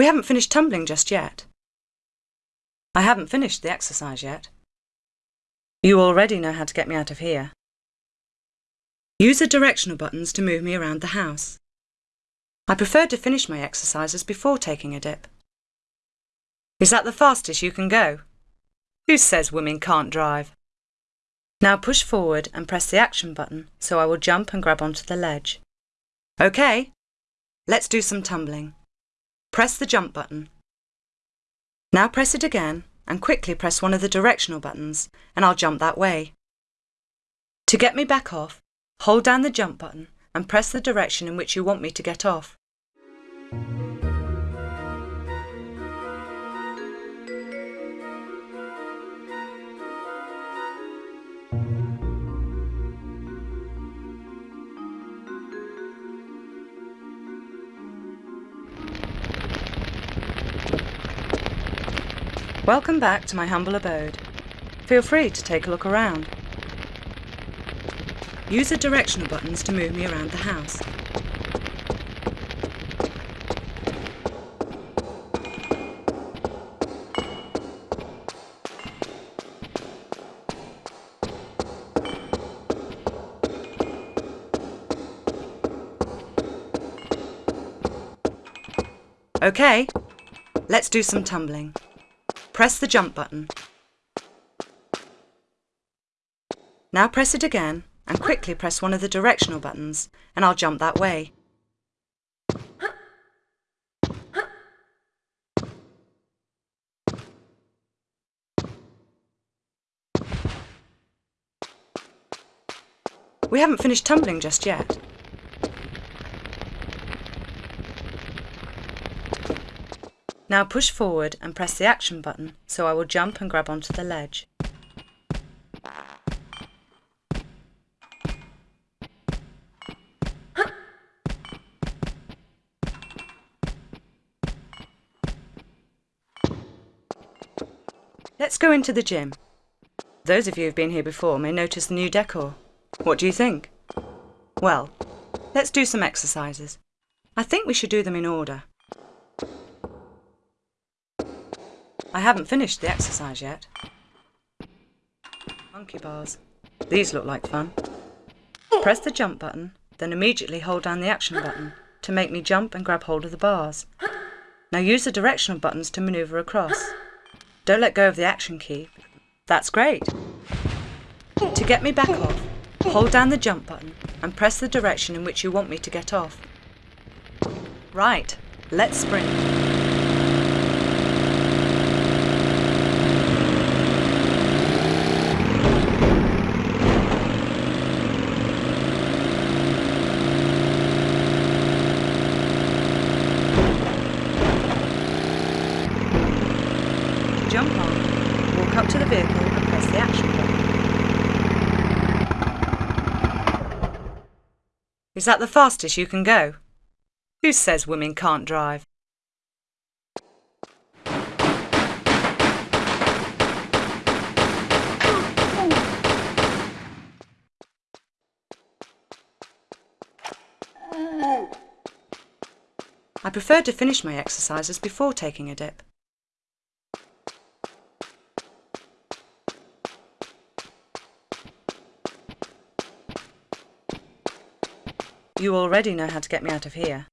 We haven't finished tumbling just yet. I haven't finished the exercise yet. You already know how to get me out of here. Use the directional buttons to move me around the house. I prefer to finish my exercises before taking a dip. Is that the fastest you can go? Who says women can't drive? Now push forward and press the action button so I will jump and grab onto the ledge. OK, let's do some tumbling. Press the jump button. Now press it again and quickly press one of the directional buttons and I'll jump that way. To get me back off, hold down the jump button and press the direction in which you want me to get off. Welcome back to my humble abode. Feel free to take a look around. Use the directional buttons to move me around the house. OK, let's do some tumbling. Press the jump button. Now press it again and quickly press one of the directional buttons and I'll jump that way. We haven't finished tumbling just yet. Now push forward and press the action button so I will jump and grab onto the ledge. Let's go into the gym. Those of you who've been here before may notice the new decor. What do you think? Well, let's do some exercises. I think we should do them in order. I haven't finished the exercise yet. Monkey bars. These look like fun. Press the jump button, then immediately hold down the action button to make me jump and grab hold of the bars. Now use the directional buttons to manoeuvre across. Don't let go of the action key. That's great. To get me back off, hold down the jump button and press the direction in which you want me to get off. Right, let's sprint. Jump on, walk up to the vehicle and press the action button. Is that the fastest you can go? Who says women can't drive? I prefer to finish my exercises before taking a dip. You already know how to get me out of here.